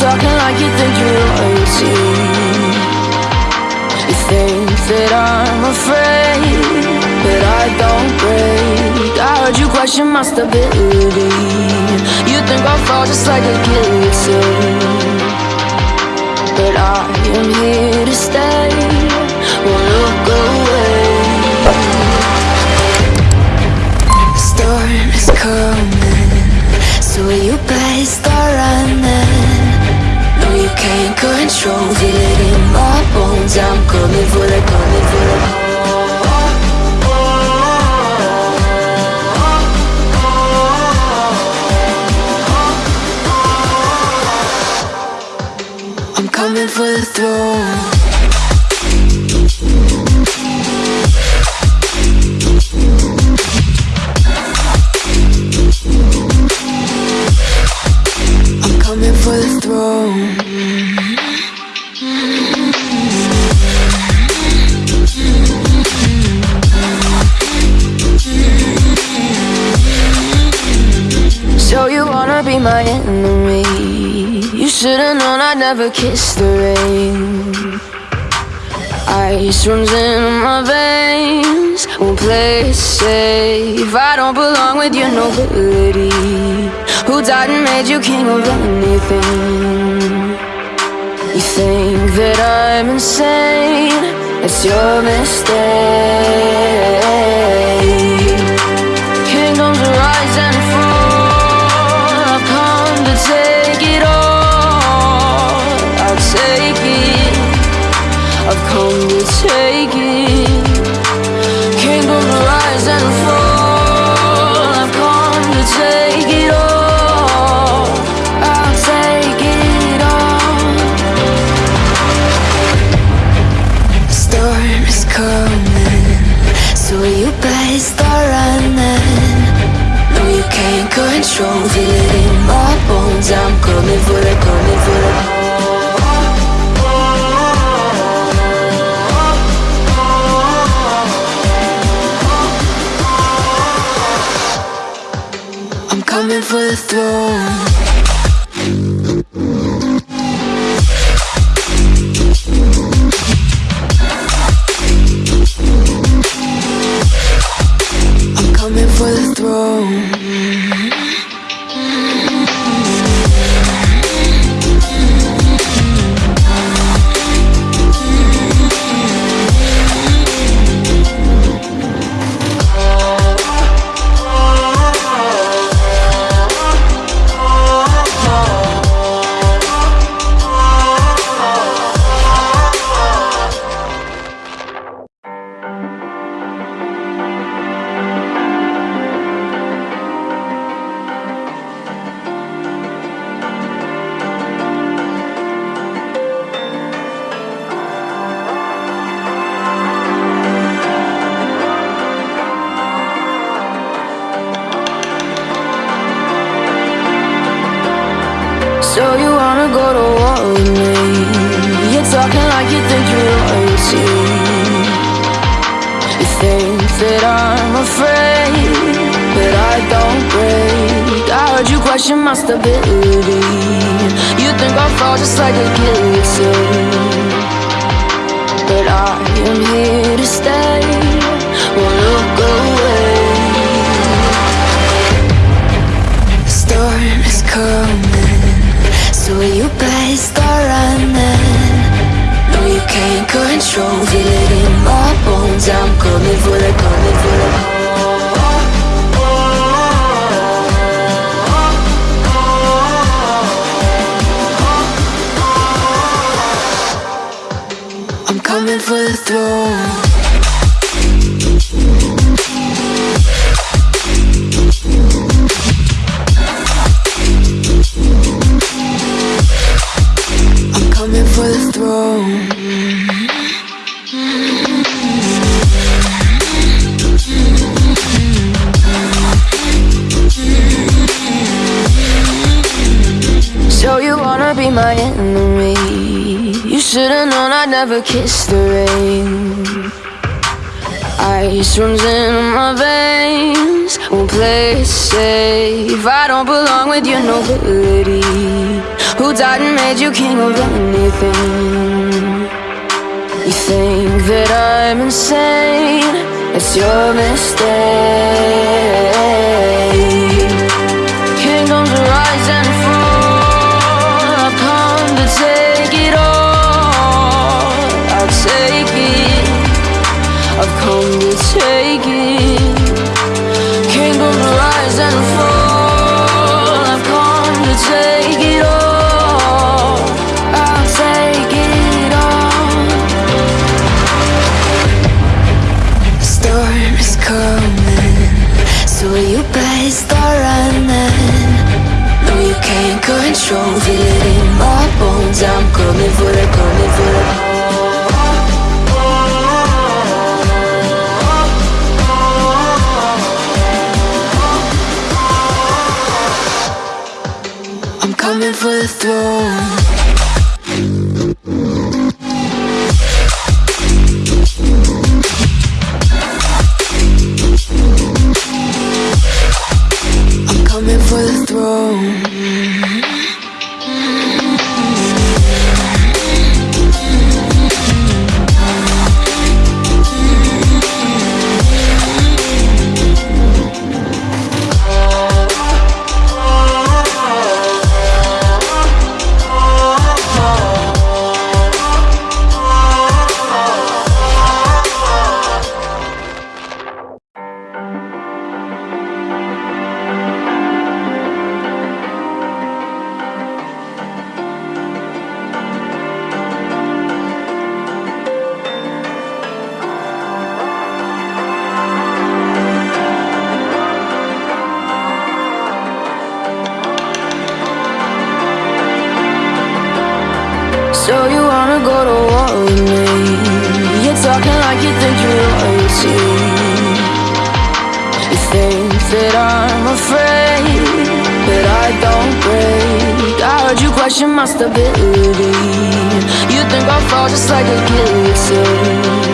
Talking like you think you're royalty. You think that I'm afraid, but I don't break. I heard you question my stability. You think I'll fall just like a guillotine, but I am here to never kiss the rain. Ice runs in my veins. Won't play safe. I don't belong with your nobility. Who died and made you king of anything? You think that I'm insane? It's your mistake. Take it. Kingdoms rise and fall. I've come to take it all. I'll take it all. The storm is coming, so you better start running. No, you can't control, feel it in my bones. I'm coming for the, coming for the. I'm coming for think you're royalty. You think that I'm afraid, but I don't break. I heard you question my stability. You think I'll fall just like a guillotine, but I am here to stay. Won't look away. Storm is coming, so you better can't control, feel it in my bones. I'm coming for the, coming for the. I'm coming for the throne. I'm coming for the throne. So you wanna be my enemy? You should've known I'd never kiss the rain. Ice runs in my veins. Won't play it safe. I don't belong with your nobility. Who died and made you king of anything You think that I'm insane. It's your mistake. Kingdoms rise and fall. I've come to take it all. I'll take it. I've come to take it. Kingdoms rise and fall control Feel it in my bones. I'm coming for the, coming for the I'm coming for the throne royalty You think that I'm afraid But I don't break. I heard you question my stability. You think I'll fall just like a guillotine